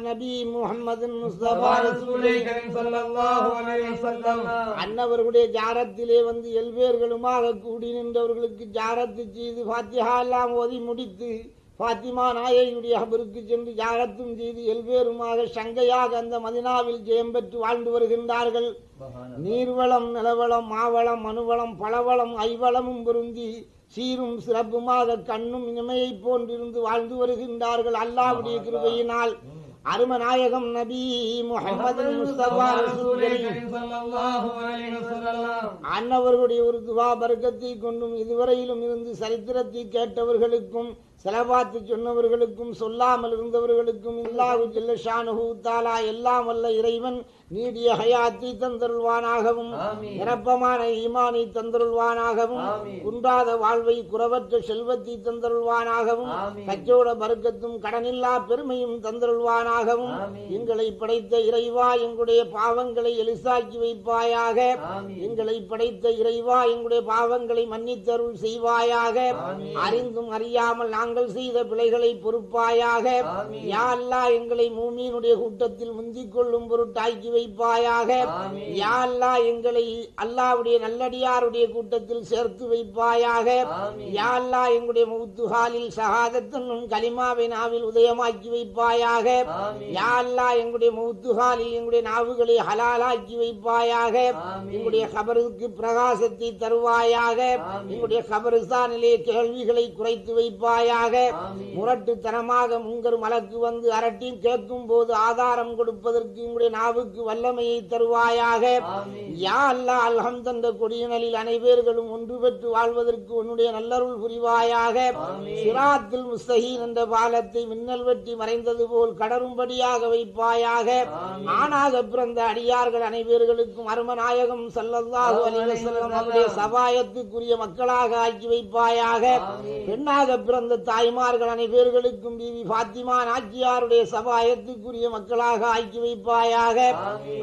நபி வஸல்லம். அன்னவர்களுடைய ஜாரத்திலே வந்து எல்வேர்களுமாக கூடி நின்றவர்களுக்கு ஜாரத்து செய்து ஃபாத்திஹா எல்லாம் ஓதி முடித்து ஃபாத்திமா நாயகியுடைய ஹபருக்கு சென்று ஜாரத்தும் செய்து எல்வேருமாக சங்கையாக அந்த மதினாவில் ஜெயம் பெற்று வாழ்ந்து வருகின்றார்கள். நீர்வளம் நிலவளம் மாவளம் மனுவளம் பலவளம் ஐவளமும் பொருந்தி சீரும் சிறப்புமாக கண்ணும் இனிமையைப் போன்றிருந்து வாழ்ந்து வருகின்றார்கள். அல்லாஹ்வுடைய கிருபையினால். அருமநாயகம் நபி வஸல்லம் அன்னவர்களுடைய ஒரு துவா பரக்கத்தை கொண்டும் இதுவரையிலும் இருந்து சரித்திரத்தை கேட்டவர்களுக்கும் செலவாத்து சொன்னவர்களுக்கும் சொல்லாமல் இருந்தவர்களுக்கும் இல்லாஹு ஜல்ல ஷானுஹு தாலா எல்லாம் வல்ல இறைவன் நீடிய ஹயாத்தை தந்தருள்வானாகவும். நிரப்பமான ஈமானை தந்தருள்வானாகவும். குன்றாத வாழ்வை குறவற்ற செல்வத்தை தந்தருள்வானாகவும். கச்சோட பருக்கத்தும் கடனில்லா பெருமையும் தந்தருள்வானாகவும். எங்களை படைத்த இறைவா எங்களுடைய பாவங்களை எலிசாக்கி வைப்பாயாக. எங்களை படைத்த இறைவா எங்களுடைய பாவங்களை மன்னித்தருள் செய்வாயாக. அறிந்தும் அறியாமல் நாங்கள் செய்த பிழைகளை பொறுப்பாயாக. யா அல்லாஹ் எங்களை மூமியினுடைய கூட்டத்தில் முந்திக் கொள்ளும் பொருட்டாக்கி வைப்பாயாக. யா அல்லாஹ் எங்களை அல்லாஹ்வுடைய நல்லடியாருடைய கூட்டத்தில் சேர்த்து வைப்பாயாக. யா எங்களுடைய மௌத்துஹாலில் ஷஹாதத்தன்னும் கலிமாவை நாவில் உதயமாக்கி வைப்பாயாக. யா எங்களுடைய மௌத்துஹாலில் எங்களுடைய நாவுகளை ஹலாலாக்கி வைப்பாயாக. எங்களுடைய கபருக்கு பிரகாசத்தை தருவாயாக. எங்களுடைய கபரிஸ்தானிலே கேள்விகளை குறைத்து வைப்பாயாக. முரட்டுத்தனமாக முங்கர் மலக்கு வந்து அரட்டி கேட்கும் போது ஆதாரம் கொடுப்பதற்கு எங்களுடைய நாவுக்கு வல்லமையை தருவாயாக. யா அல்லாஹ் அல்ஹம் தந்த கொடியினலில் அனைவர்களும் ஒன்று பெற்று வாழ்வதற்கு உன்னுடைய நல்லருள் புரிவாயாக. சிராத்தில் முஸ்தகீன் என்ற பாலத்தை மின்னல் வெட்டி மறைந்தது போல் கடரும்படியாக வைப்பாயாக. ஆணாக பிறந்த அடியார்கள் அனைவர்களுக்கும் அருமநாயகம் சல்லல்லாஹு அலைஹி வஸல்லம் அவருடைய சபாயத்துக்குரிய மக்களாக ஆக்கி வைப்பாயாக. பெண்ணாக பிறந்த தாய்மார்கள் அனைவர்களுக்கும் பிவி பாத்திமா நாச்சியாருடைய சபாயத்துக்குரிய மக்களாக ஆக்கி வைப்பாயாக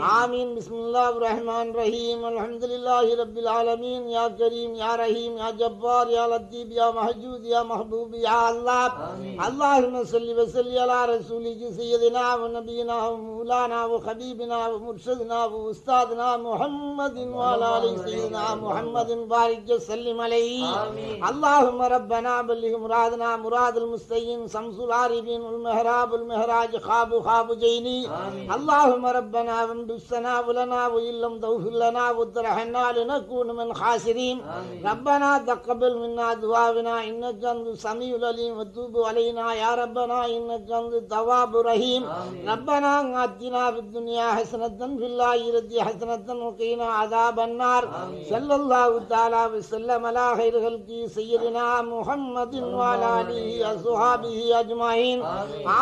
آمین. بسم اللہ الرحمن الرحیم. الحمد للہ رب العالمین. یا کریم یا رحیم یا جبار یا لطیف یا محجود یا محبوب یا اللہ. اللہم صلی وسلی علی رسولی کی سیدنا و نبینا و مولانا و خبیبنا و مرشدنا و استادنا محمد و علی سیدنا محمد بارک جی وسلم علیہ. اللہم ربنا بلغ مرادنا مراد المستعین سمس العارفین المحراب المحراج خواب خواب جینی. اللہم ربنا وامد السنا ولنا وإن لم تغفر لنا وترحمنا لنكون من خاسرين آمين. ربنا تقبل منا دعاءنا إنك أنت السميع العليم وتوب علينا يا ربنا إنك أنت التواب الرحيم آمين. ربنا آتنا في الدنيا حسنة في الآخرة حسنة وقنا عذاب النار آمين. صلى الله تعالى وسلم على خير خلقه سيدنا محمد وعلى آله وصحبه أجمعين.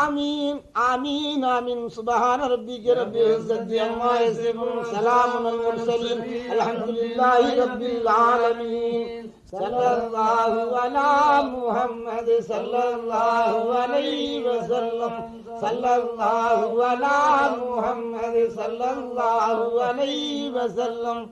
آمين آمين آمين سبحان ربك رب العزة عما يصفون سلام على المرسلين. الحمد لله رب العالمين. صلى الله على محمد. صلى الله عليه وسلم. صلى الله على محمد. صلى الله عليه وسلم.